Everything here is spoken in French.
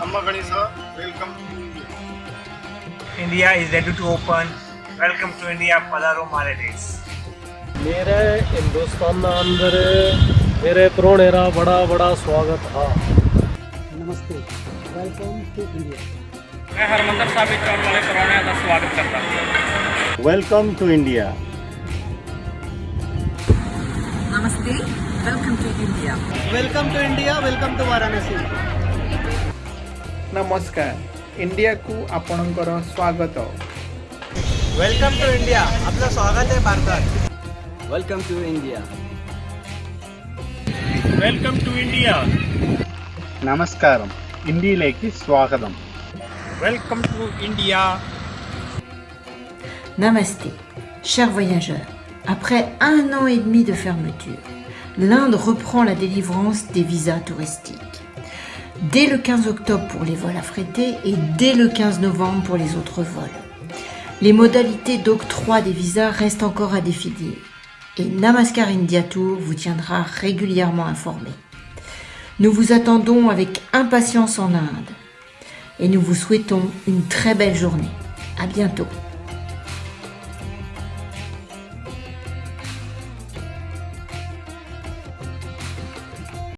Amma Ganesha, welcome to India. India is ready to open. Welcome to मेरे हिंदुस्तान अंदर मेरे प्रोणे का बड़ा बड़ा स्वागत था। नमस्ते वेलकम टू इंडिया मैं हरमंदर साहब इस आने वाले प्रोणे का स्वागत करता हूँ। वेलकम टू इंडिया नमस्ते welcome to India welcome to India welcome to Varanasi Namaskar, India Ku Aponangoran Swagadam. Welcome to India, Abla Swagadam Barbara. Welcome to India. Welcome to India. Namaskaram, India Lake is Welcome to India. Namaste, chers voyageurs, après un an et demi de fermeture, l'Inde reprend la délivrance des visas touristiques. Dès le 15 octobre pour les vols affrétés et dès le 15 novembre pour les autres vols. Les modalités d'octroi des visas restent encore à définir et Namaskar India Tour vous tiendra régulièrement informé. Nous vous attendons avec impatience en Inde et nous vous souhaitons une très belle journée. À bientôt.